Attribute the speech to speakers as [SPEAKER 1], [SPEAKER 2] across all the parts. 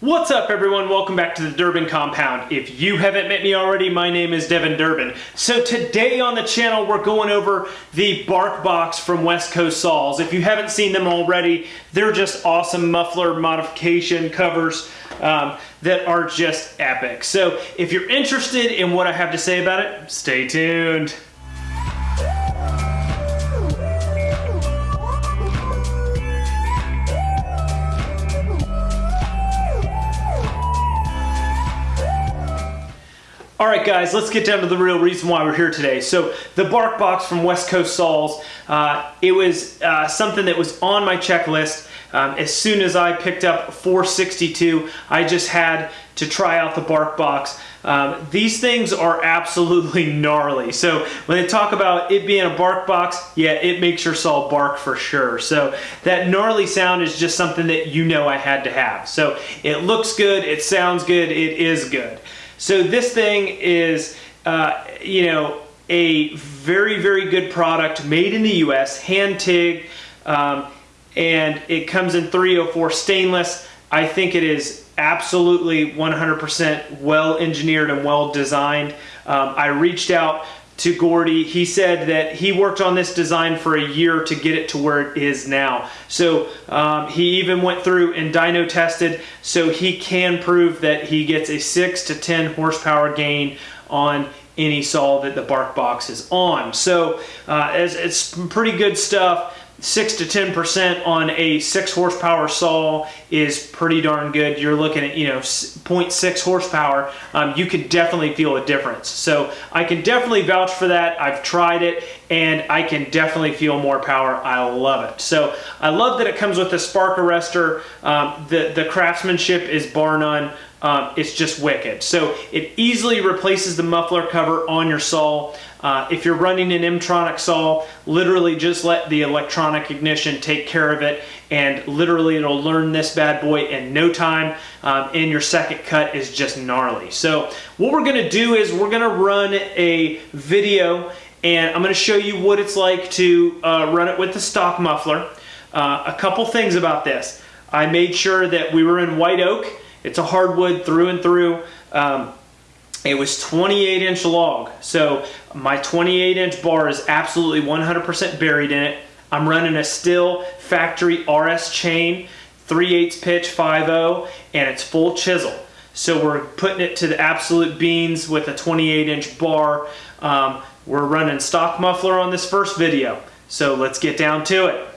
[SPEAKER 1] What's up everyone? Welcome back to the Durbin Compound. If you haven't met me already, my name is Devin Durbin. So today on the channel we're going over the Bark Box from West Coast Saws. If you haven't seen them already, they're just awesome muffler modification covers um, that are just epic. So if you're interested in what I have to say about it, stay tuned. All right, guys, let's get down to the real reason why we're here today. So the Bark Box from West Coast Saws, uh, it was uh, something that was on my checklist. Um, as soon as I picked up 462, I just had to try out the Bark Box. Um, these things are absolutely gnarly. So when they talk about it being a bark box, yeah, it makes your saw bark for sure. So that gnarly sound is just something that you know I had to have. So it looks good, it sounds good, it is good. So this thing is, uh, you know, a very, very good product made in the U.S., hand TIG, um, and it comes in 304 stainless. I think it is absolutely 100% well engineered and well designed. Um, I reached out to Gordy. He said that he worked on this design for a year to get it to where it is now. So um, he even went through and dyno tested so he can prove that he gets a 6 to 10 horsepower gain on any saw that the bark box is on. So uh, it's, it's pretty good stuff six to 10% on a six horsepower saw is pretty darn good. You're looking at, you know, 0.6 horsepower. Um, you could definitely feel a difference. So I can definitely vouch for that. I've tried it and I can definitely feel more power. I love it. So I love that it comes with a spark arrestor. Um, the, the craftsmanship is bar none. Um, it's just wicked. So it easily replaces the muffler cover on your saw. Uh, if you're running an M-Tronic saw, literally just let the electronic ignition take care of it and literally it'll learn this bad boy in no time um, and your second cut is just gnarly. So what we're gonna do is we're gonna run a video and I'm gonna show you what it's like to uh, run it with the stock muffler. Uh, a couple things about this. I made sure that we were in white oak. It's a hardwood through and through. Um, it was 28 inch log. So my 28 inch bar is absolutely 100% buried in it. I'm running a Stihl factory RS chain, 3 8 pitch 5.0, and it's full chisel. So we're putting it to the absolute beans with a 28 inch bar. Um, we're running stock muffler on this first video. So let's get down to it.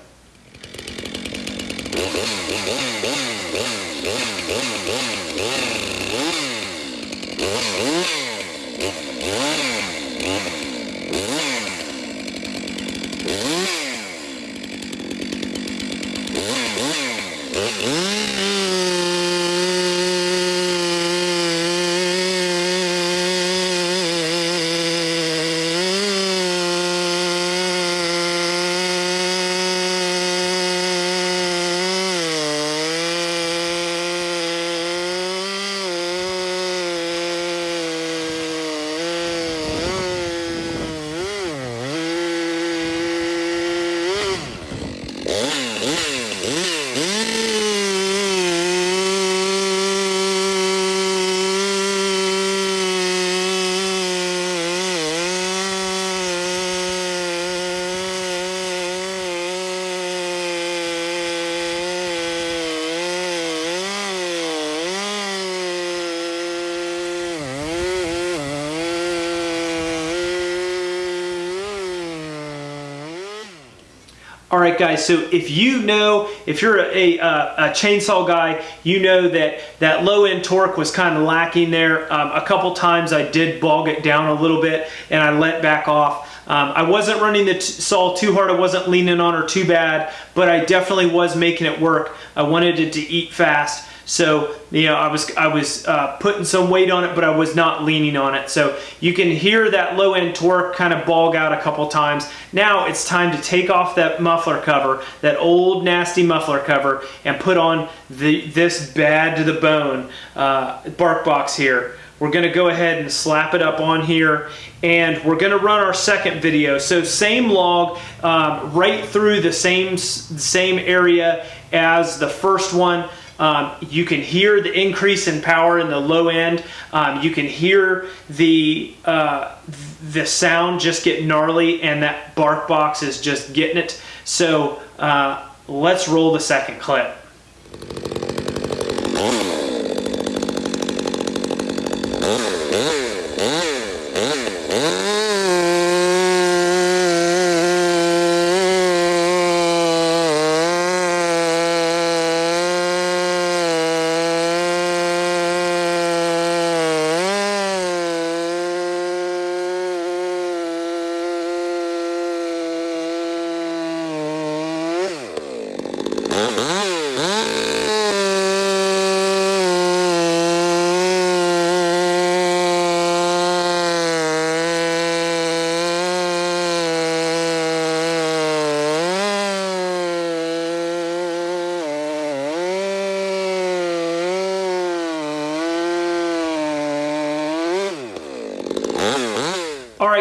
[SPEAKER 1] Right, guys, so if you know, if you're a, a, a, chainsaw guy, you know that that low end torque was kind of lacking there. Um, a couple times I did bog it down a little bit and I let back off. Um, I wasn't running the saw too hard, I wasn't leaning on her too bad, but I definitely was making it work. I wanted it to eat fast. So, you know, I was, I was uh, putting some weight on it, but I was not leaning on it. So you can hear that low end torque kind of bog out a couple times. Now it's time to take off that muffler cover, that old nasty muffler cover, and put on the, this bad to the bone uh, bark box here. We're gonna go ahead and slap it up on here and we're gonna run our second video. So same log, um, right through the same, same area as the first one. Um, you can hear the increase in power in the low end. Um, you can hear the uh, the sound just get gnarly, and that bark box is just getting it. So uh, let's roll the second clip.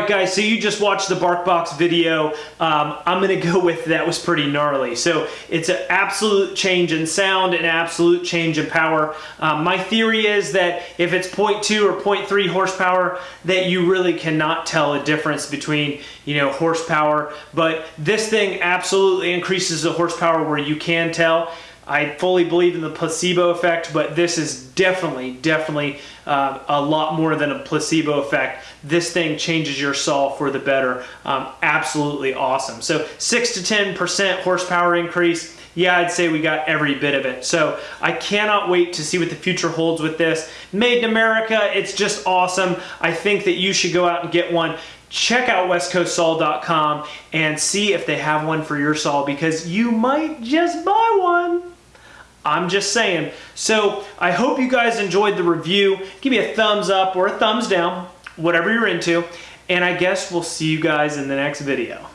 [SPEAKER 1] right, guys, so you just watched the BarkBox video. Um, I'm gonna go with that was pretty gnarly. So it's an absolute change in sound, an absolute change in power. Um, my theory is that if it's 0.2 or 0.3 horsepower, that you really cannot tell a difference between, you know, horsepower. But this thing absolutely increases the horsepower where you can tell. I fully believe in the placebo effect, but this is definitely, definitely uh, a lot more than a placebo effect. This thing changes your saw for the better. Um, absolutely awesome. So 6 to 10% horsepower increase. Yeah, I'd say we got every bit of it. So I cannot wait to see what the future holds with this. Made in America, it's just awesome. I think that you should go out and get one check out westcoastsaw.com and see if they have one for your saw because you might just buy one. I'm just saying. So I hope you guys enjoyed the review. Give me a thumbs up or a thumbs down, whatever you're into. And I guess we'll see you guys in the next video.